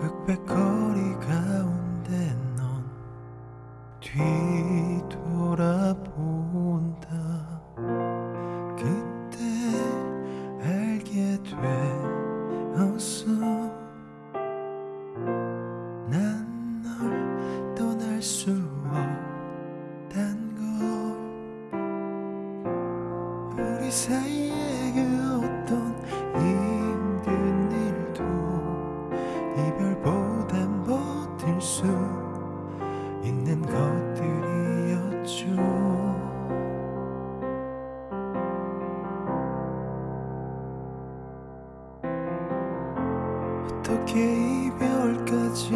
흑백 거리 가운데 넌 뒤 사이에 그 어떤 힘든 일도 이별보단 버틸 수 있는 것들이었죠. 어떻게 이별까지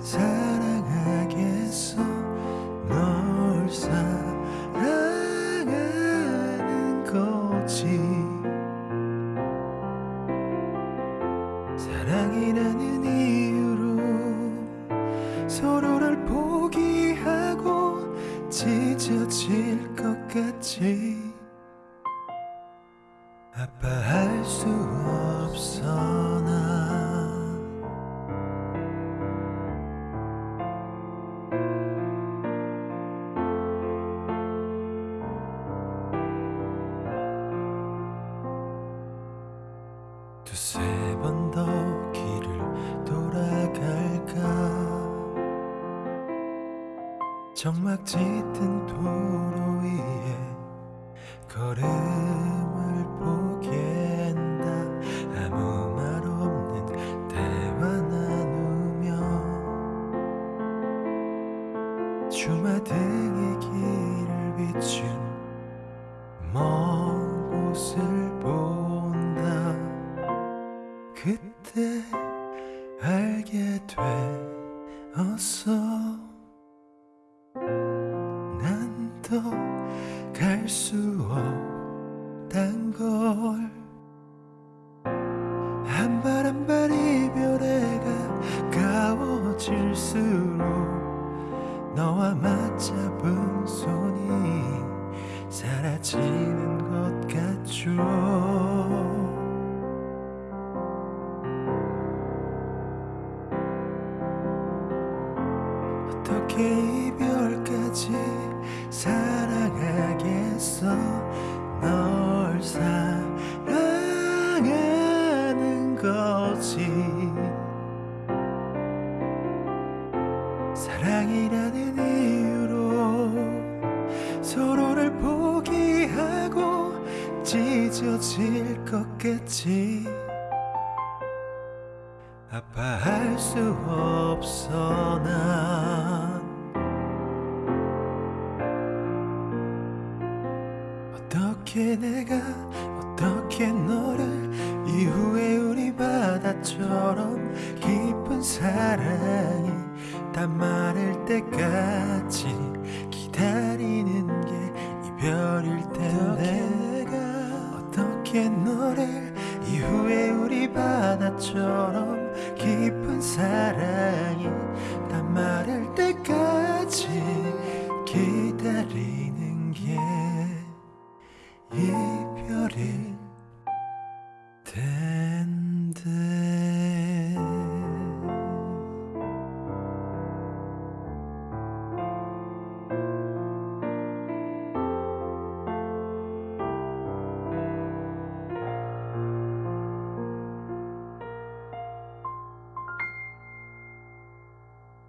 사랑 사랑이라는 이유로 서로를 포기하고 찢어질 것 같지. 아파할 수 없어 난 두세 정막 짙은 도로 위에 걸음을 포갠다. 아무 말 없는 대화 나누며 주마등의 길을 비춘 먼 곳을 본다. 그때 알게 되었어 더 갈 수 없단 걸. 한 발 한 발 이별에 가까워질수록 너와 맞잡은 손이 사라지는 것 같죠. 어떻게 이별까지 널 사랑하는 거지. 사랑이라는 이유로 서로를 포기하고 찢어질 것 같지. 아파할 수 없어 난 어떻게 너를 이후에 우리 바다처럼 깊은 사랑이 다 마를 때까지 기다리는 게 이별일 텐데? 어떻게 너를 이후에 우리 바다처럼 깊은 사랑이 다 마를 때까지